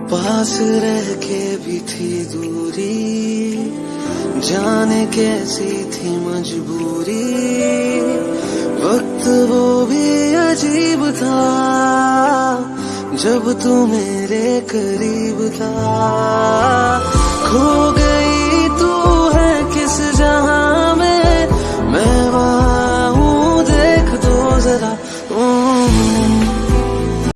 पास रह के भी थी दूरी, जाने कैसी थी मजबूरी। वक्त वो भी अजीब था, जब तू मेरे करीब था। खो गई तू है किस जहाँ में? मैं वहाँ हूँ, देख दो जरा।